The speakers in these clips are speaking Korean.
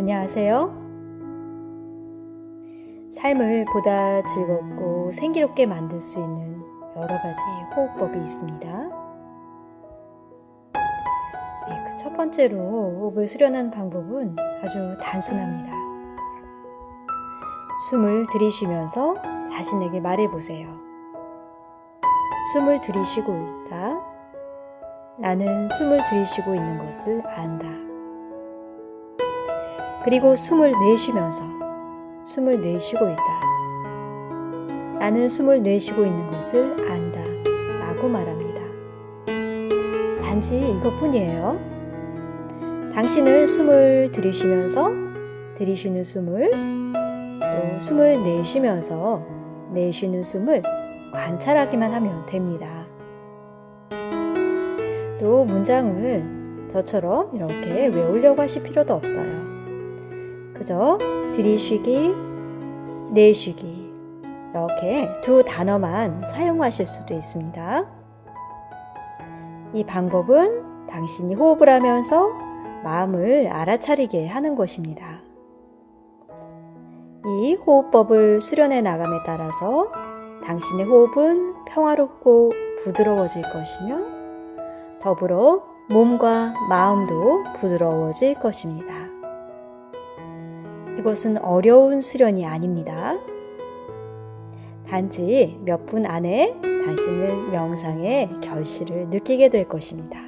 안녕하세요. 삶을 보다 즐겁고 생기롭게 만들 수 있는 여러 가지 호흡법이 있습니다. 네, 그첫 번째로 호흡을 수련하는 방법은 아주 단순합니다. 숨을 들이쉬면서 자신에게 말해보세요. 숨을 들이쉬고 있다. 나는 숨을 들이쉬고 있는 것을 안다. 그리고 숨을 내쉬면서 숨을 내쉬고 있다. 나는 숨을 내쉬고 있는 것을 안다. 라고 말합니다. 단지 이것뿐이에요. 당신은 숨을 들이쉬면서 들이쉬는 숨을 또 숨을 내쉬면서 내쉬는 숨을 관찰하기만 하면 됩니다. 또 문장을 저처럼 이렇게 외우려고 하실 필요도 없어요. 그저 들이쉬기, 내쉬기 이렇게 두 단어만 사용하실 수도 있습니다. 이 방법은 당신이 호흡을 하면서 마음을 알아차리게 하는 것입니다. 이 호흡법을 수련해 나감에 따라서 당신의 호흡은 평화롭고 부드러워질 것이며 더불어 몸과 마음도 부드러워질 것입니다. 이것은 어려운 수련이 아닙니다. 단지 몇 분 안에 당신은 명상의 결실을 느끼게 될 것입니다.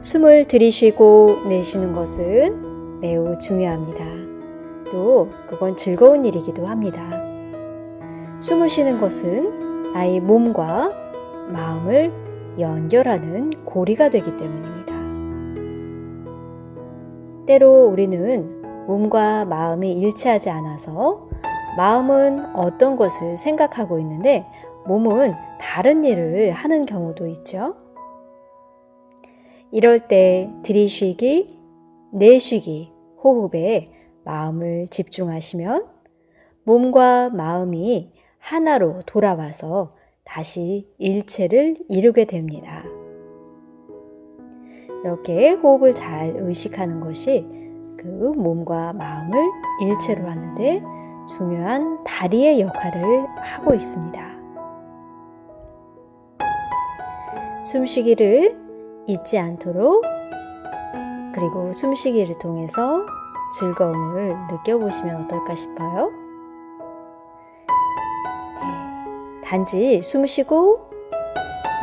숨을 들이쉬고 내쉬는 것은 매우 중요합니다. 또 그건 즐거운 일이기도 합니다. 숨을 쉬는 것은 나의 몸과 마음을 연결하는 고리가 되기 때문입니다. 때로 우리는 몸과 마음이 일치하지 않아서 마음은 어떤 것을 생각하고 있는데 몸은 다른 일을 하는 경우도 있죠. 이럴 때 들이쉬기, 내쉬기, 호흡에 마음을 집중하시면 몸과 마음이 하나로 돌아와서 다시 일체를 이루게 됩니다. 이렇게 호흡을 잘 의식하는 것이 그 몸과 마음을 일체로 하는데 중요한 다리의 역할을 하고 있습니다. 숨쉬기를 잊지 않도록 그리고 숨쉬기를 통해서 즐거움을 느껴보시면 어떨까 싶어요. 네, 단지 숨 쉬고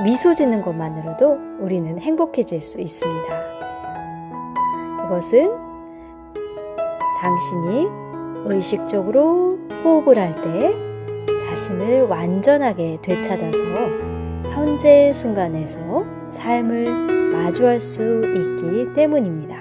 미소 짓는 것만으로도 우리는 행복해질 수 있습니다. 이것은 당신이 의식적으로 호흡을 할 때 자신을 완전하게 되찾아서 현재 순간에서 삶을 마주할 수 있기 때문입니다.